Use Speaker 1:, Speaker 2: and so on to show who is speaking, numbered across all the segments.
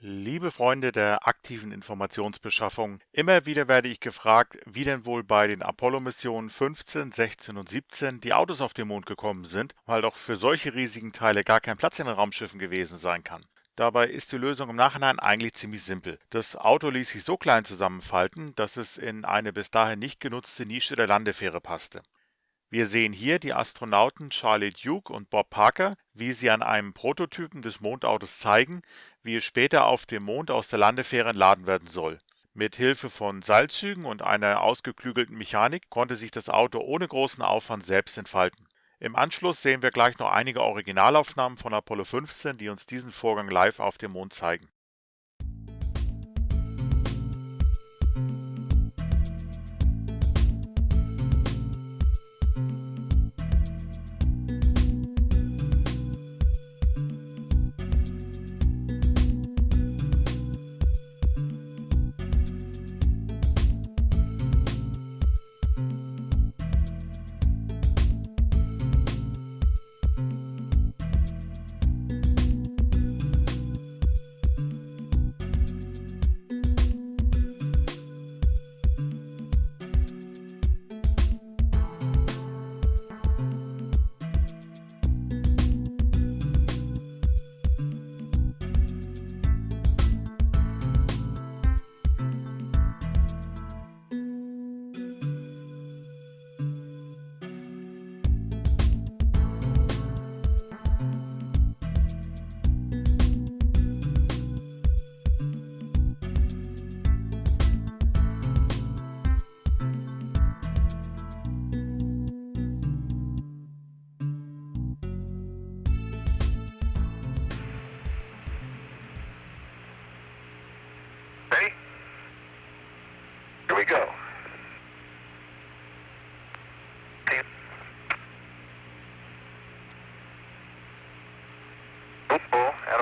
Speaker 1: Liebe Freunde der aktiven Informationsbeschaffung, immer wieder werde ich gefragt, wie denn wohl bei den Apollo-Missionen 15, 16 und 17 die Autos auf den Mond gekommen sind, weil doch für solche riesigen Teile gar kein Platz in den Raumschiffen gewesen sein kann. Dabei ist die Lösung im Nachhinein eigentlich ziemlich simpel. Das Auto ließ sich so klein zusammenfalten, dass es in eine bis dahin nicht genutzte Nische der Landefähre passte. Wir sehen hier die Astronauten Charlie Duke und Bob Parker, wie sie an einem Prototypen des Mondautos zeigen, wie es später auf dem Mond aus der Landefähre entladen werden soll. Mit Hilfe von Seilzügen und einer ausgeklügelten Mechanik konnte sich das Auto ohne großen Aufwand selbst entfalten. Im Anschluss sehen wir gleich noch einige Originalaufnahmen von Apollo 15, die uns diesen Vorgang live auf dem Mond zeigen.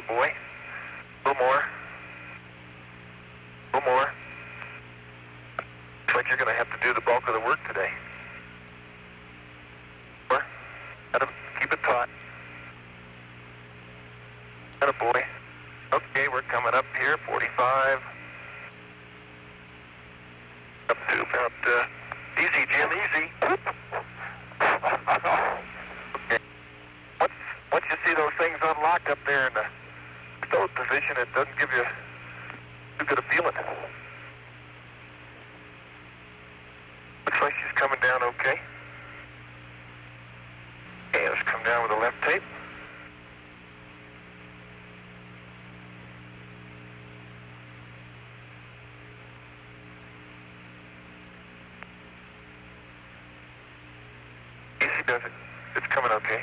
Speaker 2: Attaboy. A little more. A little more. Looks like you're going to have to do the bulk of the work today. More. Atta- keep it taut. Attaboy. Okay, we're coming up here, 45. Up to about, uh, easy, Jim, easy. okay. Once, once you see those things unlocked up there in the stowed position, it doesn't give you too good a feeling. Looks like she's coming down okay. Okay, let's come down with the left tape. Easy does it. It's coming okay.